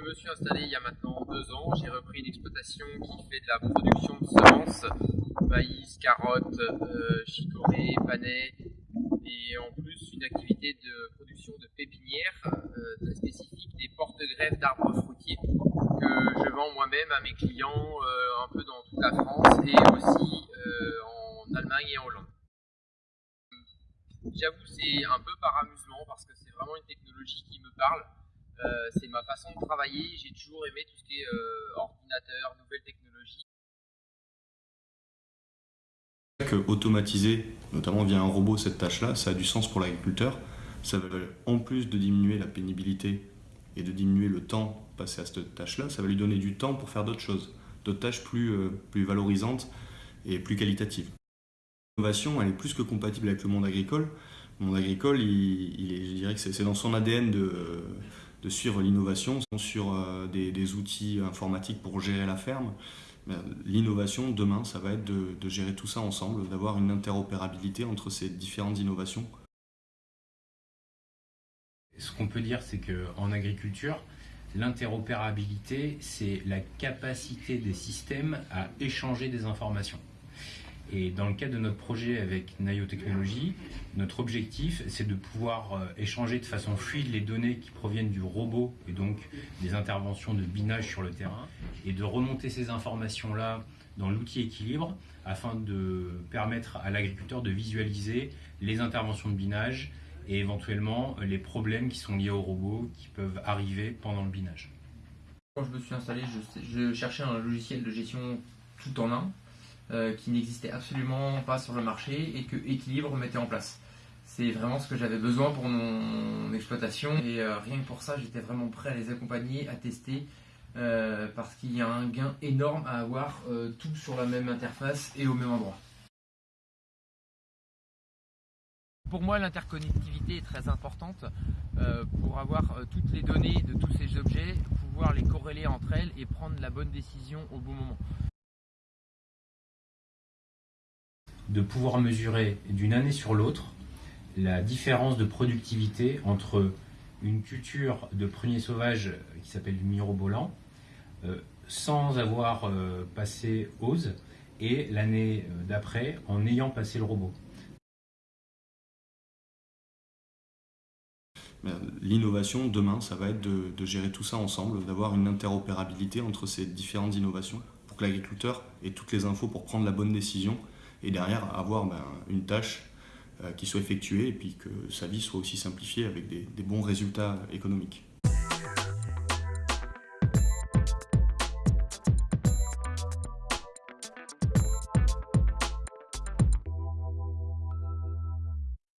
me suis installé il y a maintenant deux ans. J'ai repris une exploitation qui fait de la production de semences, maïs, carottes, euh, chicorée, panais, et en plus une activité de production de pépinières euh, très spécifique, des porte-greffes d'arbres fruitiers que je vends moi-même à mes clients euh, un peu dans toute la France et aussi euh, en Allemagne et en Hollande. J'avoue c'est un peu par amusement parce que c'est vraiment une technologie qui me parle. Euh, c'est ma façon de travailler, j'ai toujours aimé tout ce qui est euh, ordinateur, nouvelles technologies. Que automatiser, notamment via un robot, cette tâche-là, ça a du sens pour l'agriculteur. Ça va, en plus de diminuer la pénibilité et de diminuer le temps passé à cette tâche-là, ça va lui donner du temps pour faire d'autres choses, d'autres tâches plus, euh, plus valorisantes et plus qualitatives. L'innovation, elle est plus que compatible avec le monde agricole. Le monde agricole, il, il est, je dirais que c'est dans son ADN de, de suivre l'innovation, sur euh, des, outils informatiques pour gérer la ferme. L'innovation, demain, ça va être de, de gérer tout ça ensemble, d'avoir une interopérabilité entre ces différentes innovations. Ce qu'on peut dire, c'est qu'en agriculture, l'interopérabilité, c'est la capacité des systèmes à échanger des informations. Et dans le cadre de notre projet avec Nayo Technologies, notre objectif, c'est de pouvoir euh, échanger de façon fluide les données qui proviennent du robot et donc des interventions de binage sur le terrain et de remonter ces informations-là dans l'outil équilibre afin de permettre à l'agriculteur de visualiser les interventions de binage et éventuellement les problèmes qui sont liés au robot qui peuvent arriver pendant le binage. Quand je me suis installé, je, je cherchais un logiciel de gestion tout en un euh, qui n'existait absolument pas sur le marché et que Equilibre mettait en place. C'est vraiment ce que j'avais besoin pour mon exploitation et euh, rien que pour ça j'étais vraiment prêt à les accompagner, à tester euh, parce qu'il y a un gain énorme à avoir tout sur la même interface et au même endroit. Pour moi, l'interconnectivité est très importante pour avoir toutes les données de tous ces objets, pouvoir les corréler entre elles et prendre la bonne décision au bon moment. De pouvoir mesurer d'une année sur l'autre la différence de productivité entre une culture de prunier sauvage qui s'appelle du mirobolant euh, sans avoir euh, passé OSE et l'année euh, d'après en ayant passé le robot. L'innovation, demain, ça va être de, gérer tout ça ensemble, d'avoir une interopérabilité entre ces différentes innovations pour que l'agriculteur ait toutes les infos pour prendre la bonne décision et derrière avoir ben, une tâche euh, qui soit effectuée et puis que sa vie soit aussi simplifiée avec des, des bons résultats économiques.